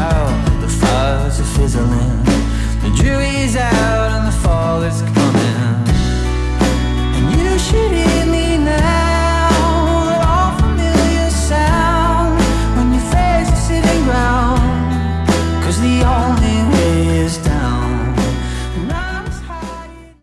out, the fires are fizzling. The dew is out and the fall is coming